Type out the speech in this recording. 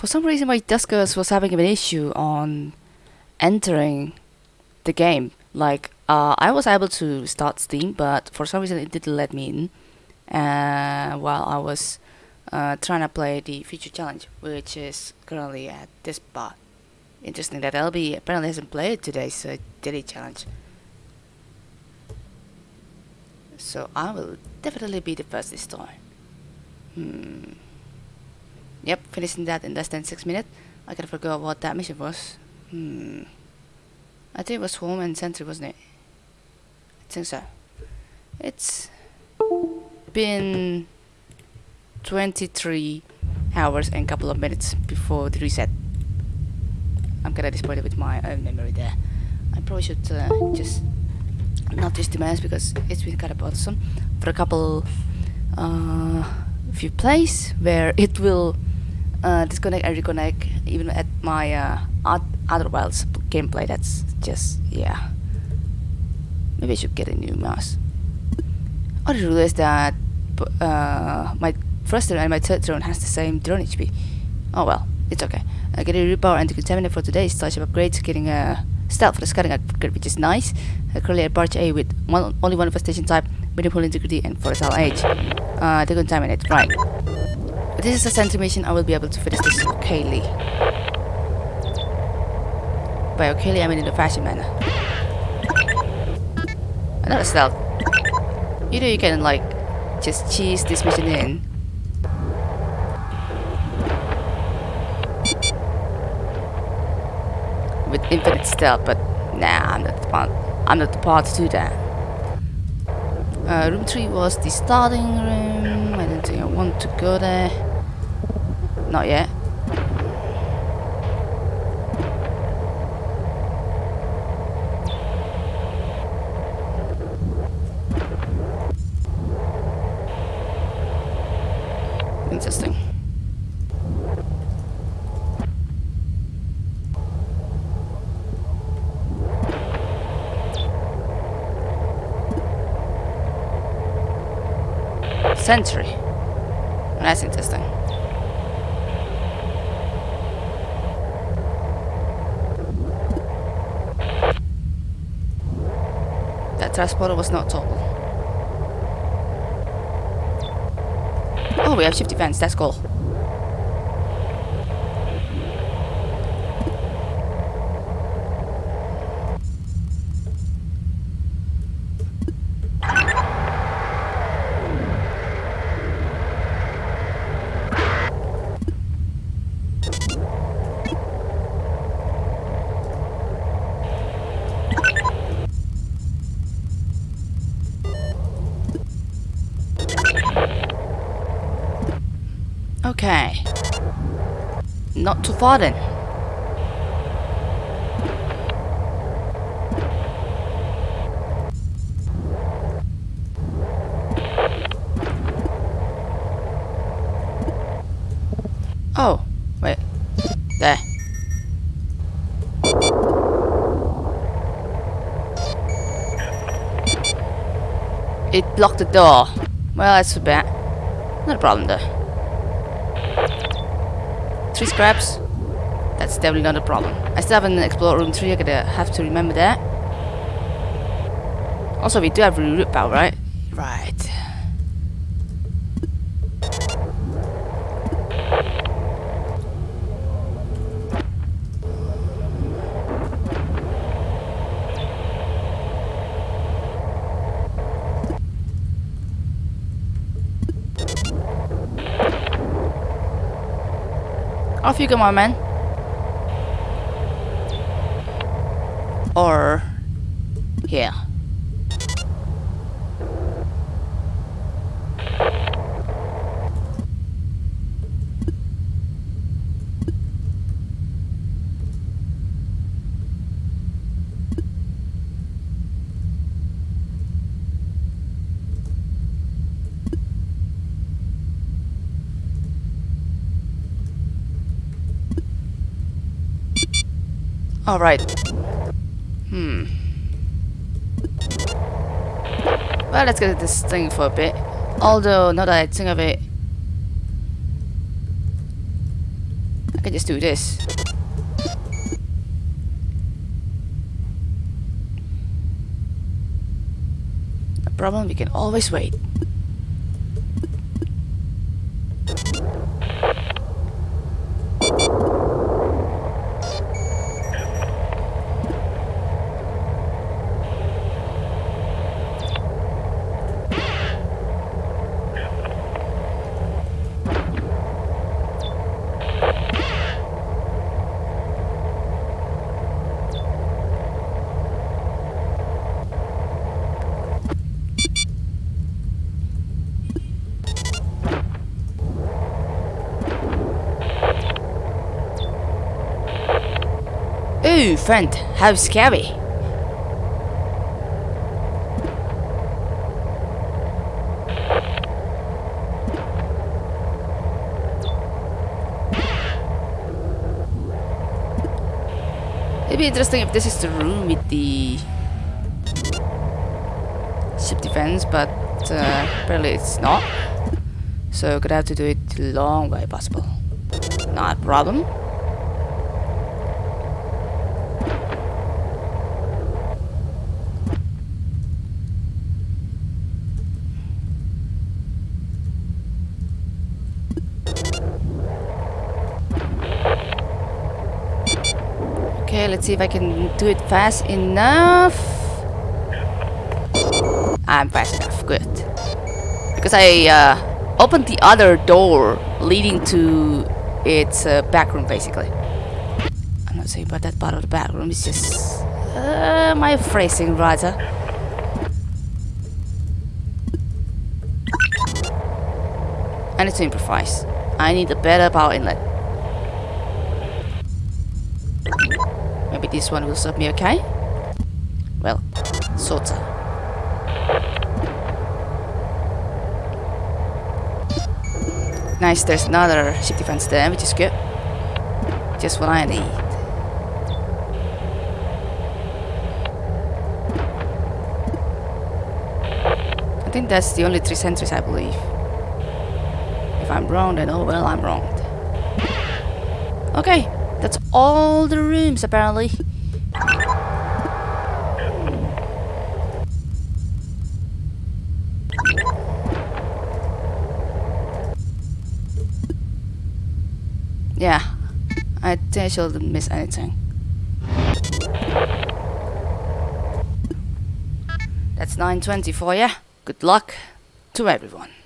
For some reason, my Duskers was having an issue on entering the game. Like, uh, I was able to start Steam, but for some reason it didn't let me in. Uh, while I was uh, trying to play the feature challenge, which is currently at this spot. Interesting that LB apparently hasn't played today's uh, daily challenge. So I will definitely be the first this time. Hmm. Yep, finishing that in less than 6 minutes. I kind of forgot what that mission was. Hmm. I think it was home and sentry, wasn't it? I think so. It's been 23 hours and a couple of minutes before the reset. I'm kinda disappointed with my own memory there. I probably should uh, just not just mouse because it's been kinda bothersome for a couple uh, few plays where it will uh, disconnect and reconnect even at my uh, other Wilds gameplay. That's just yeah. Maybe I should get a new mouse. I just realized that uh, my first drone and my third drone has the same drone HP. Oh well, it's okay. Uh, getting repower and decontaminate for today is Starship upgrades, getting a stealth for the scouting upgrade, which is nice. Uh, currently at Barge A with one, only one infestation type, medium integrity, and volatile age. Uh, decontaminate, right. This is a sentry mission, I will be able to finish this okay. By okay, I mean in a fashion manner. Another stealth. You know you can like just cheese this mission in. With infinite stealth, but nah, I'm not the part. I'm not the part to do that. Uh, room 3 was the starting room. I don't think I want to go there. Not yet. Interesting. Sentry. That's interesting. That transporter was not total. Oh, we have shift defense. That's cool. Okay. Not too far then. Oh, wait. There. It blocked the door. Well, that's a bit. Not a problem though. Three scraps. That's definitely not a problem. I still haven't explored room 3, I'm gonna have to remember that. Also, we do have a root power, right? Right. Off you go, my man. Or here. Alright. Hmm. Well, let's get this thing for a bit. Although, now that I think of it, I can just do this. Problem, we can always wait. Ooh, friend, how scary. It'd be interesting if this is the room with the ship defense, but uh, apparently it's not. So gonna have to do it the long way possible. Not a problem. Okay, let's see if I can do it fast enough. I'm fast enough, good. Because I uh, opened the other door leading to its uh, back room, basically. I'm not saying about that part of the back room, it's just uh, my phrasing, rather. I need to improvise. I need a better power inlet. Maybe this one will serve me okay? Well, sorta. Nice, there's another ship defense there, which is good. Just what I need. I think that's the only three sentries, I believe. If I'm wrong, then oh well, I'm wrong. Okay, that's all the rooms apparently. Yeah, I think I shouldn't miss anything. That's 9.20 for ya. Good luck to everyone.